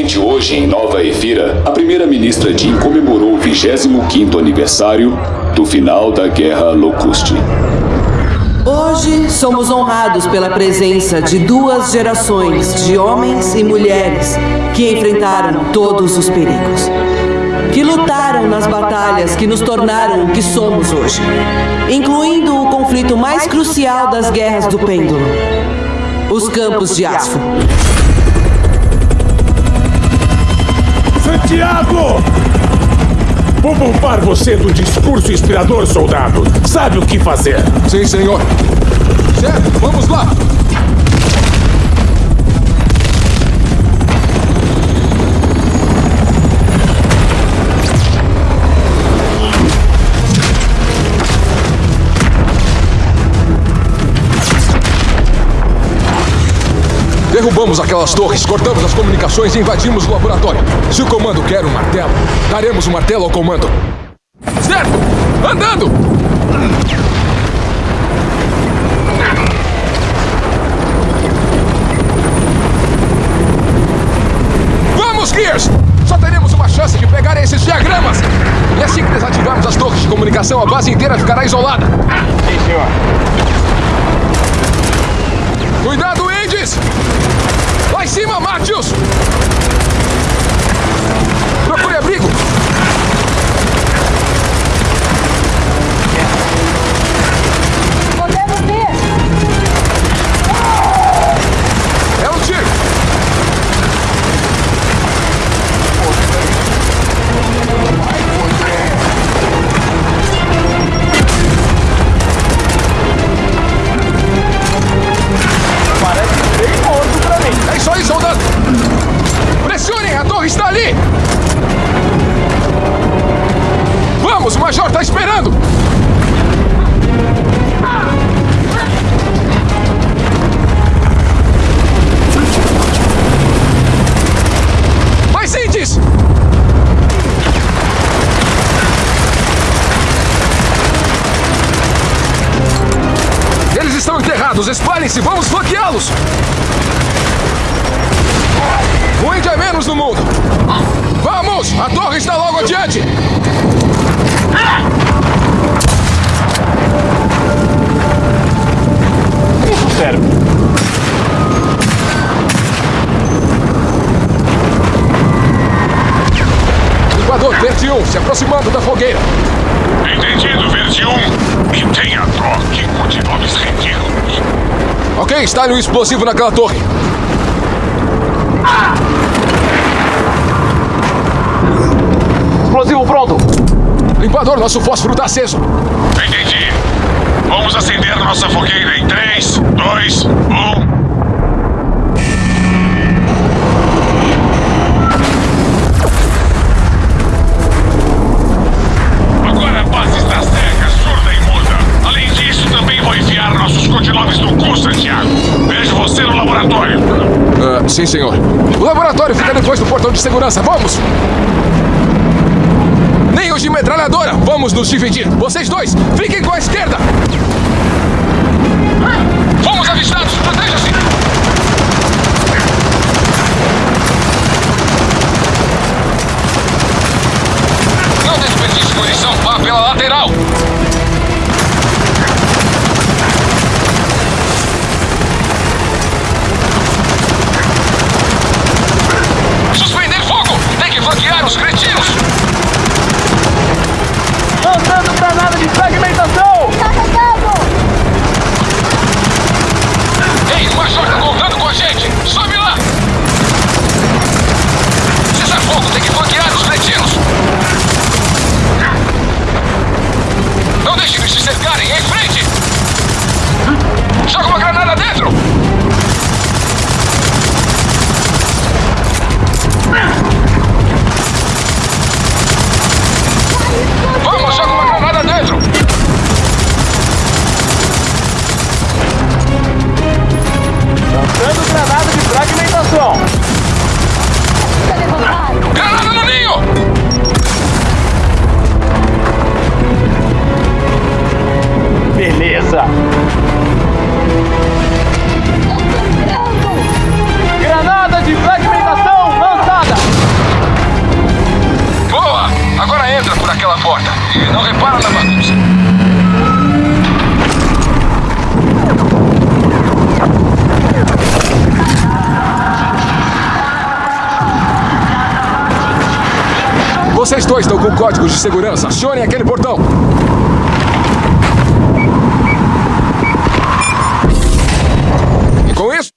Hoje, em Nova Efira, a primeira-ministra Jean comemorou o 25º aniversário do final da Guerra Locuste. Hoje somos honrados pela presença de duas gerações de homens e mulheres que enfrentaram todos os perigos. Que lutaram nas batalhas que nos tornaram o que somos hoje, incluindo o conflito mais crucial das guerras do pêndulo os campos de Asfo. Santiago! Vou poupar você do discurso inspirador, soldado. Sabe o que fazer? Sim, senhor. Certo, vamos lá. Derrubamos aquelas torres, cortamos as comunicações e invadimos o laboratório. Se o comando quer um martelo, daremos o um martelo ao comando. Certo! Andando! Vamos, Gears! Só teremos uma chance de pegar esses diagramas! E assim que desativarmos as torres de comunicação, a base inteira ficará isolada. Sim, senhor. Cuidado, Indies! Cima, Matius! O Major está esperando! Mais indies! Eles estão enterrados, espalhem-se, vamos flanqueá-los! Um índio é menos no mundo! Vamos! A torre está logo adiante! 1, se aproximando da fogueira. Entendido, Verde 1. E tenha dó que continuamos ridículos. Ok, instale um explosivo naquela torre. Explosivo pronto. Limpador, nosso fósforo está aceso. Entendi. Vamos acender nossa fogueira em 3, 2, 1. Sim, senhor. O laboratório fica depois do portão de segurança. Vamos! Nem os de metralhadora! Vamos nos dividir! Vocês dois, fiquem com a esquerda! Tem que Vocês dois estão com códigos de segurança. Acionem aquele portão. E com isso,